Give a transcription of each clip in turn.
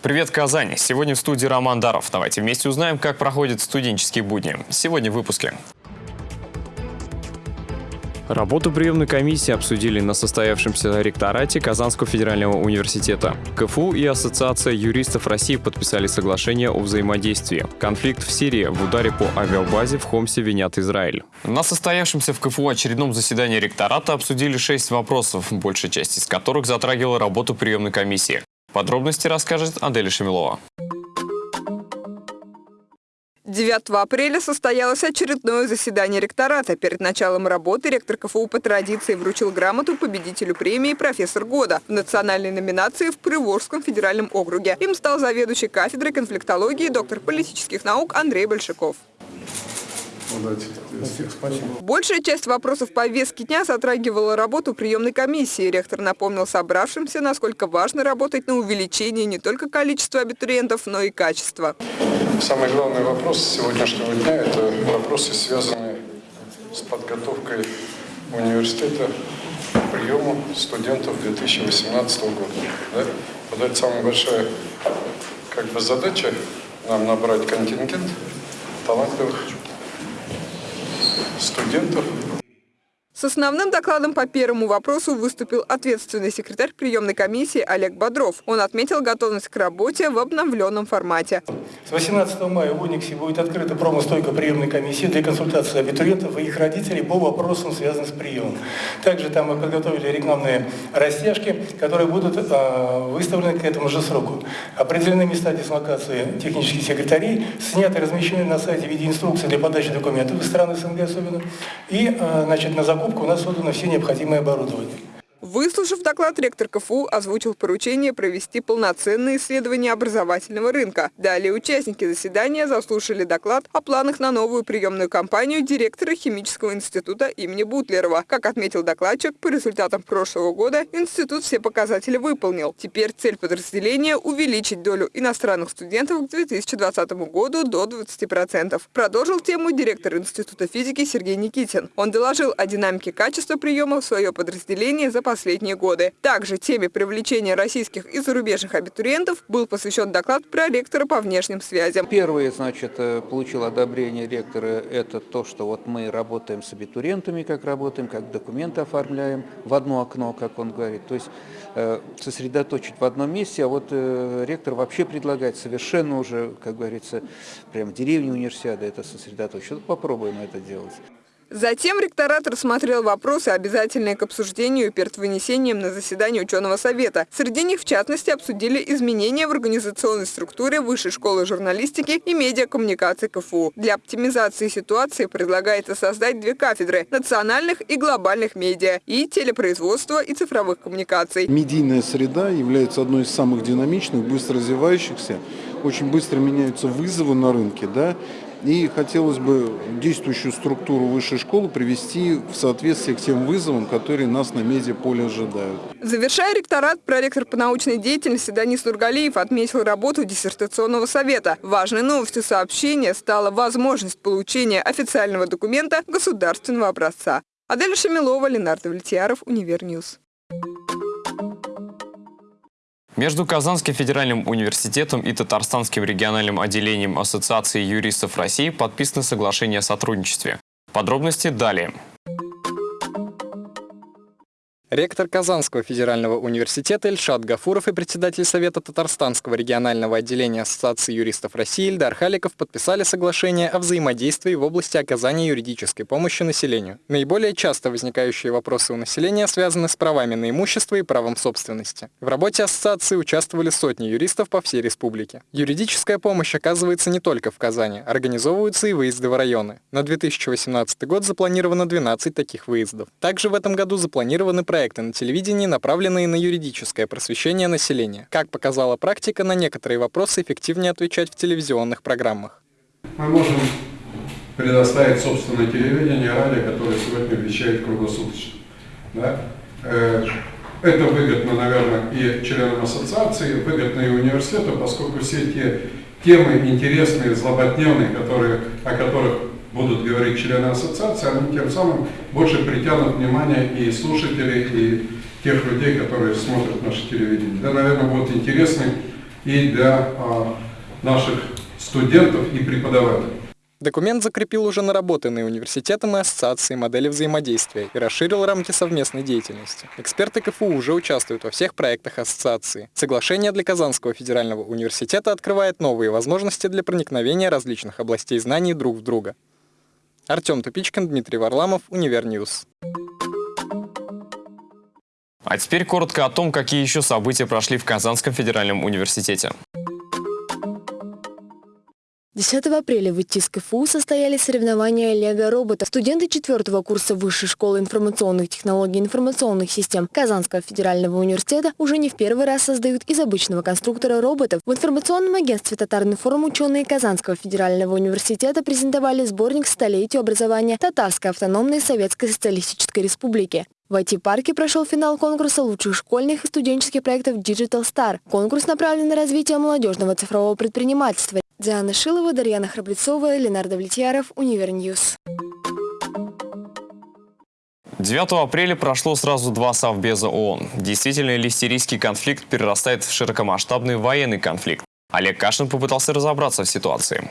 Привет, Казань! Сегодня в студии Роман Даров. Давайте вместе узнаем, как проходят студенческие будни. Сегодня в выпуске. Работу приемной комиссии обсудили на состоявшемся ректорате Казанского федерального университета. КФУ и Ассоциация юристов России подписали соглашение о взаимодействии. Конфликт в Сирии в ударе по авиабазе в Хомсе винят Израиль. На состоявшемся в КФУ очередном заседании ректората обсудили шесть вопросов, большая часть из которых затрагивала работу приемной комиссии. Подробности расскажет Аделя Шамилова. 9 апреля состоялось очередное заседание ректората. Перед началом работы ректор КФУ по традиции вручил грамоту победителю премии «Профессор года» в национальной номинации в Приволжском федеральном округе. Им стал заведующий кафедрой конфликтологии доктор политических наук Андрей Большаков. Спасибо. Большая часть вопросов повестки дня затрагивала работу приемной комиссии. Ректор напомнил собравшимся, насколько важно работать на увеличение не только количества абитуриентов, но и качества. Самый главный вопрос сегодняшнего дня – это вопросы, связанные с подготовкой университета к приему студентов 2018 года. Да? Вот это самая большая как бы, задача – нам набрать контингент талантливых студентов с основным докладом по первому вопросу выступил ответственный секретарь приемной комиссии Олег Бодров. Он отметил готовность к работе в обновленном формате. С 18 мая в Униксе будет открыта промостойка приемной комиссии для консультации абитуриентов и их родителей по вопросам, связанным с приемом. Также там мы подготовили рекламные растяжки, которые будут э, выставлены к этому же сроку. Определены места дислокации технических секретарей, сняты размещены на сайте в виде инструкции для подачи документов из стран СНГ особенно. И э, значит, на закупку покупку у нас создано все необходимое оборудование. Выслушав доклад, ректор КФУ озвучил поручение провести полноценное исследование образовательного рынка. Далее участники заседания заслушали доклад о планах на новую приемную кампанию директора Химического института имени Бутлерова. Как отметил докладчик, по результатам прошлого года институт все показатели выполнил. Теперь цель подразделения – увеличить долю иностранных студентов к 2020 году до 20%. Продолжил тему директор Института физики Сергей Никитин. Он доложил о динамике качества приема в свое подразделение за последние годы. Также теме привлечения российских и зарубежных абитуриентов был посвящен доклад про ректора по внешним связям. Первое, значит, э, получил одобрение ректора, это то, что вот мы работаем с абитуриентами, как работаем, как документы оформляем в одно окно, как он говорит. То есть э, сосредоточить в одном месте, а вот э, ректор вообще предлагает совершенно уже, как говорится, прям в деревне универсиады это сосредоточить. Попробуем это делать. Затем ректорат рассмотрел вопросы, обязательные к обсуждению перед вынесением на заседание ученого совета. Среди них, в частности, обсудили изменения в организационной структуре Высшей школы журналистики и медиакоммуникации КФУ. Для оптимизации ситуации предлагается создать две кафедры – национальных и глобальных медиа и телепроизводства и цифровых коммуникаций. Медийная среда является одной из самых динамичных, быстро развивающихся. Очень быстро меняются вызовы на рынке, да, и хотелось бы действующую структуру высшей школы привести в соответствие к тем вызовам, которые нас на медиаполе ожидают. Завершая ректорат, проректор по научной деятельности Данис Нургалиев отметил работу диссертационного совета. Важной новостью сообщения стала возможность получения официального документа государственного образца. Адель Шамилова, Ленар Давлетьяров, Univer News. Между Казанским федеральным университетом и Татарстанским региональным отделением Ассоциации юристов России подписано соглашение о сотрудничестве. Подробности далее. Ректор Казанского федерального университета Ильшат Гафуров и председатель Совета Татарстанского регионального отделения Ассоциации юристов России Ильдар Халиков подписали соглашение о взаимодействии в области оказания юридической помощи населению. Наиболее часто возникающие вопросы у населения связаны с правами на имущество и правом собственности. В работе ассоциации участвовали сотни юристов по всей республике. Юридическая помощь оказывается не только в Казани, организовываются и выезды в районы. На 2018 год запланировано 12 таких выездов. Также в этом году запланированы проекты проекты на телевидении, направленные на юридическое просвещение населения. Как показала практика, на некоторые вопросы эффективнее отвечать в телевизионных программах. Мы можем предоставить собственное телевидение, радио, которое сегодня вещает круглосуточно. Да? Э, это выгодно, наверное, и членам ассоциации, выгодно и университету, поскольку все те темы интересные, злободневные, которые, о которых будут говорить члены ассоциации, они тем самым больше притянут внимание и слушателей, и тех людей, которые смотрят наше телевидение. Да, наверное, будут интересны и для а, наших студентов и преподавателей. Документ закрепил уже наработанные университетом и ассоциацией модели взаимодействия и расширил рамки совместной деятельности. Эксперты КФУ уже участвуют во всех проектах ассоциации. Соглашение для Казанского федерального университета открывает новые возможности для проникновения различных областей знаний друг в друга. Артем Тупичкин, Дмитрий Варламов, Univer News. А теперь коротко о том, какие еще события прошли в Казанском федеральном университете. 10 апреля в ИТИС КФУ состоялись соревнования «Лего-роботов». Студенты 4 курса Высшей школы информационных технологий и информационных систем Казанского федерального университета уже не в первый раз создают из обычного конструктора роботов. В информационном агентстве «Татар-информ» ученые Казанского федерального университета презентовали сборник «Столетию образования Татарской автономной Советской Социалистической Республики». В IT-парке прошел финал конкурса лучших школьных и студенческих проектов Digital Star. Конкурс направлен на развитие молодежного цифрового предпринимательства. Диана Шилова, Дарьяна Храбрецова, Ленар Давлетьяров, Univer News. 9 апреля прошло сразу два совбеза ООН. Действительно ли сирийский конфликт перерастает в широкомасштабный военный конфликт? Олег Кашин попытался разобраться в ситуации.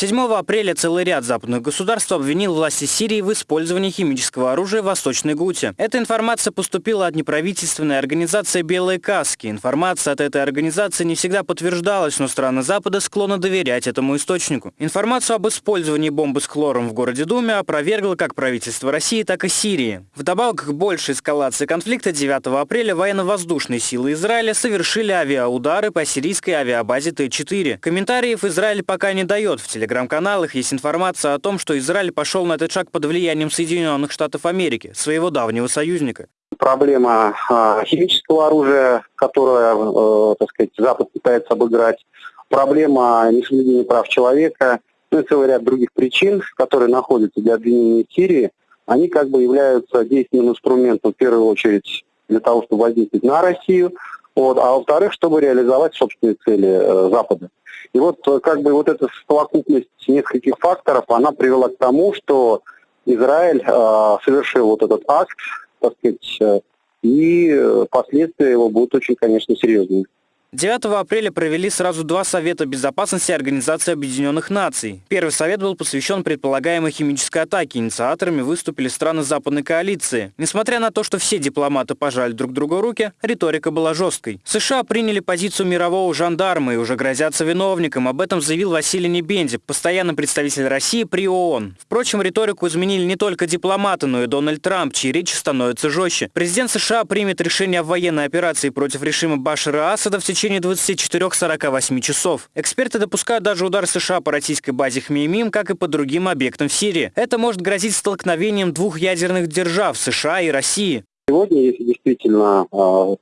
7 апреля целый ряд западных государств обвинил власти Сирии в использовании химического оружия в Восточной Гуте. Эта информация поступила от неправительственной организации «Белые каски». Информация от этой организации не всегда подтверждалась, но страны Запада склонны доверять этому источнику. Информацию об использовании бомбы с хлором в городе Думе опровергло как правительство России, так и Сирии. Вдобавок к большей эскалации конфликта 9 апреля военно-воздушные силы Израиля совершили авиаудары по сирийской авиабазе Т-4. Комментариев Израиль пока не дает в телеграме телеграм-каналах есть информация о том, что Израиль пошел на этот шаг под влиянием Соединенных Штатов Америки, своего давнего союзника. Проблема э, химического оружия, которое, э, так сказать, Запад пытается обыграть, проблема несоблюдения прав человека, ну и целый ряд других причин, которые находятся для обвинения Сирии, они как бы являются действенным инструментом в первую очередь для того, чтобы воздействовать на Россию, вот, а во-вторых, чтобы реализовать собственные цели э, Запада. И вот э, как бы вот эта совокупность нескольких факторов, она привела к тому, что Израиль э, совершил вот этот акт, так сказать, э, и э, последствия его будут очень, конечно, серьезными. 9 апреля провели сразу два Совета безопасности Организации Объединенных Наций. Первый совет был посвящен предполагаемой химической атаке. Инициаторами выступили страны западной коалиции. Несмотря на то, что все дипломаты пожали друг другу руки, риторика была жесткой. США приняли позицию мирового жандарма и уже грозятся виновникам. Об этом заявил Василий Небенди, постоянный представитель России при ООН. Впрочем, риторику изменили не только дипломаты, но и Дональд Трамп, чьи речи становятся жестче. Президент США примет решение о военной операции против режима Башара Асада в течение течение 24-48 часов. Эксперты допускают даже удар США по российской базе Хмеймим, как и по другим объектам в Сирии. Это может грозить столкновением двух ядерных держав – США и России. Сегодня, если действительно э,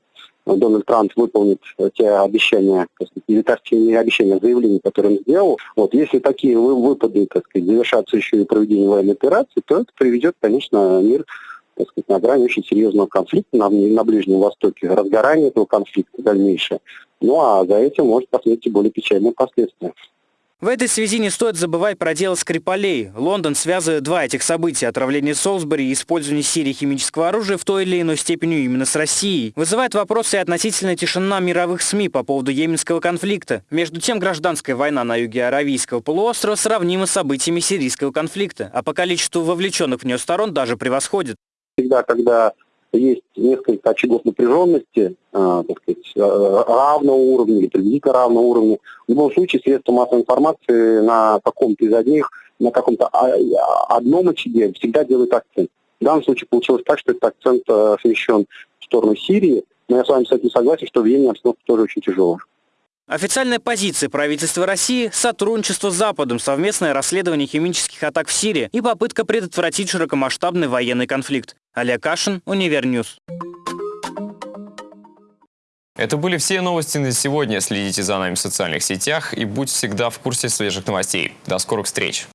Дональд Трамп выполнит те обещания, или те обещания, заявления, которые он сделал, вот, если такие выпады, так сказать, завершатся еще и проведением военной операции, то это приведет, конечно, мир так сказать, на грани очень серьезного конфликта на, на Ближнем Востоке, разгорание этого конфликта дальнейшее. Ну а за этим может последовать более печальные последствия. В этой связи не стоит забывать про дело Скрипалей. Лондон связывает два этих события – отравление Солсбери и использование Сирии химического оружия в той или иной степени именно с Россией. Вызывает вопросы и относительная тишина мировых СМИ по поводу йеменского конфликта. Между тем, гражданская война на юге Аравийского полуострова сравнима с событиями сирийского конфликта, а по количеству вовлеченных в нее сторон даже превосходит. Всегда, когда есть несколько очагов напряженности, э, так сказать, э, равного уровня или приблизительно равного уровня. В любом случае средства массовой информации на каком-то из одних, на каком-то одном очаге всегда делают акцент. В данном случае получилось так, что этот акцент смещен в сторону Сирии, но я с вами, кстати, согласен, что в Йемене обстановка тоже очень тяжелая. Официальная позиция правительства России – сотрудничество с Западом, совместное расследование химических атак в Сирии и попытка предотвратить широкомасштабный военный конфликт. Олег Кашин, Univer News. Это были все новости на сегодня. Следите за нами в социальных сетях и будьте всегда в курсе свежих новостей. До скорых встреч!